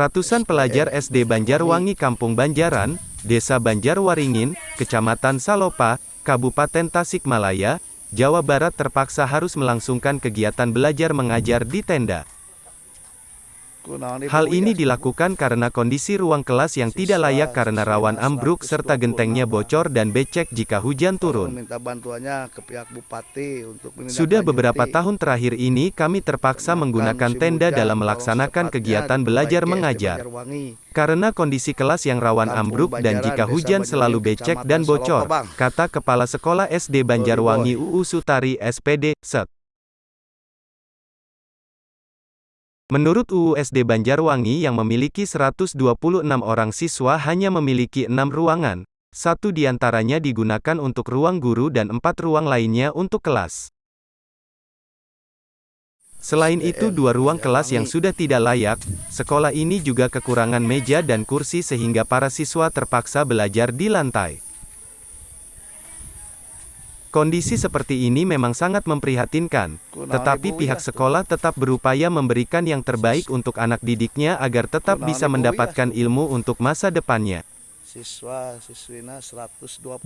Ratusan pelajar SD Banjarwangi Kampung Banjaran, Desa Banjarwaringin, Kecamatan Salopa, Kabupaten Tasikmalaya, Jawa Barat terpaksa harus melangsungkan kegiatan belajar mengajar di tenda. Hal ini dilakukan karena kondisi ruang kelas yang tidak layak karena rawan ambruk serta gentengnya bocor dan becek jika hujan turun. Sudah beberapa tahun terakhir ini kami terpaksa menggunakan tenda dalam melaksanakan kegiatan belajar mengajar. Karena kondisi kelas yang rawan ambruk dan jika hujan selalu becek dan bocor, kata Kepala Sekolah SD Banjarwangi UU Sutari SPD, Set. Menurut UU SD Banjarwangi yang memiliki 126 orang siswa hanya memiliki enam ruangan, satu di antaranya digunakan untuk ruang guru dan empat ruang lainnya untuk kelas. Selain itu dua ruang kelas yang sudah tidak layak, sekolah ini juga kekurangan meja dan kursi sehingga para siswa terpaksa belajar di lantai. Kondisi seperti ini memang sangat memprihatinkan, tetapi pihak sekolah tetap berupaya memberikan yang terbaik untuk anak didiknya agar tetap bisa mendapatkan ilmu untuk masa depannya.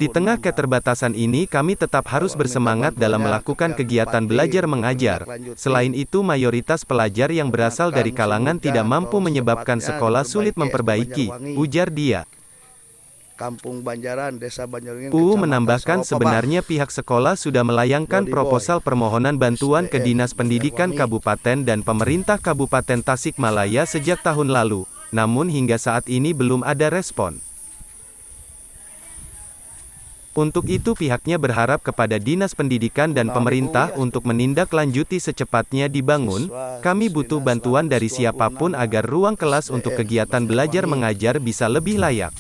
Di tengah keterbatasan ini kami tetap harus bersemangat dalam melakukan kegiatan belajar mengajar. Selain itu mayoritas pelajar yang berasal dari kalangan tidak mampu menyebabkan sekolah sulit memperbaiki, ujar dia. Kampung Banjaran, Desa Banjaran. UU menambahkan sebenarnya pihak sekolah sudah melayangkan proposal permohonan bantuan ke Dinas Pendidikan Kabupaten dan pemerintah Kabupaten Tasikmalaya sejak tahun lalu, namun hingga saat ini belum ada respon. Untuk itu pihaknya berharap kepada Dinas Pendidikan dan pemerintah untuk menindaklanjuti secepatnya dibangun, kami butuh bantuan dari siapa pun agar ruang kelas untuk kegiatan belajar mengajar bisa lebih layak.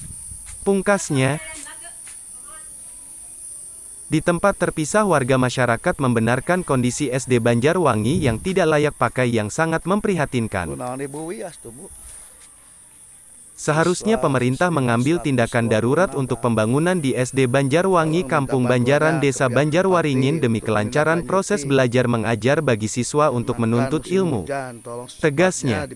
Pungkasnya, di tempat terpisah warga masyarakat membenarkan kondisi SD Banjarwangi yang tidak layak pakai yang sangat memprihatinkan. Seharusnya pemerintah mengambil tindakan darurat untuk pembangunan di SD Banjarwangi Kampung Banjaran Desa Banjarwaringin demi kelancaran proses belajar mengajar bagi siswa untuk menuntut ilmu. Tegasnya,